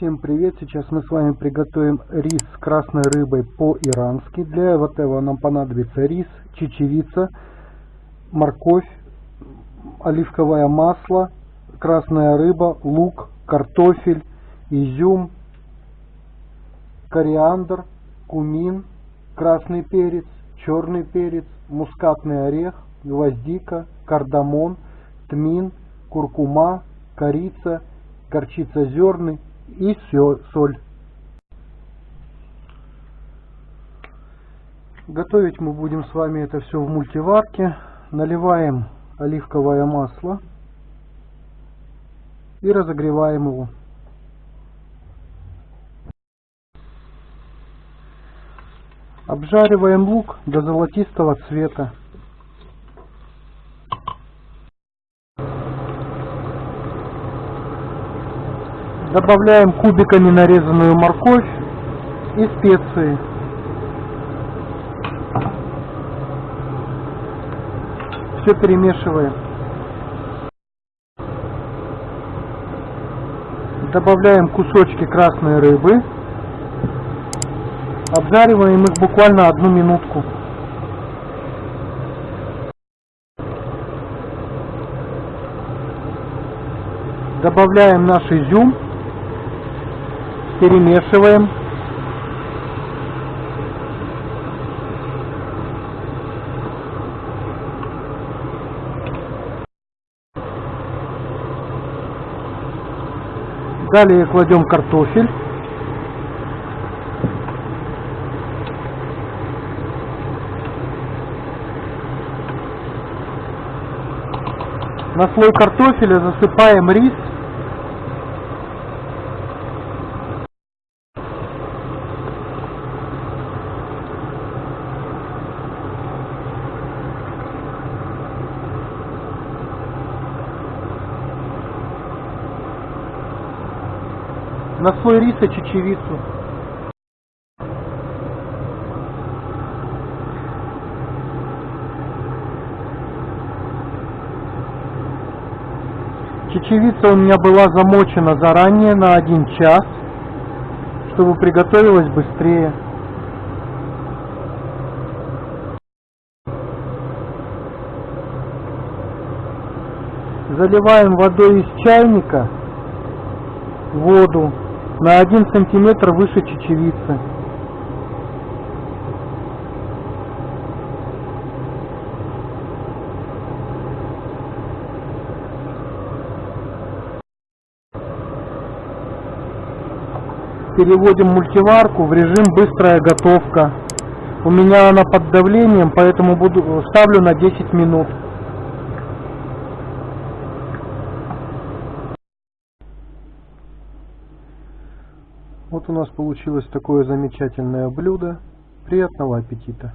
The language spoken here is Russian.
Всем привет! Сейчас мы с вами приготовим рис с красной рыбой по-ирански. Для этого нам понадобится рис, чечевица, морковь, оливковое масло, красная рыба, лук, картофель, изюм, кориандр, кумин, красный перец, черный перец, мускатный орех, гвоздика, кардамон, тмин, куркума, корица, горчица зерны и соль. Готовить мы будем с вами это все в мультиварке. Наливаем оливковое масло и разогреваем его. Обжариваем лук до золотистого цвета. Добавляем кубиками нарезанную морковь и специи. Все перемешиваем. Добавляем кусочки красной рыбы. Обжариваем их буквально одну минутку. Добавляем наш изюм перемешиваем. Далее кладем картофель. На слой картофеля засыпаем рис на слой риса чечевицу. Чечевица у меня была замочена заранее на один час, чтобы приготовилась быстрее. Заливаем водой из чайника воду на один сантиметр выше чечевицы. Переводим мультиварку в режим быстрая готовка. У меня она под давлением, поэтому буду ставлю на 10 минут. Вот у нас получилось такое замечательное блюдо. Приятного аппетита!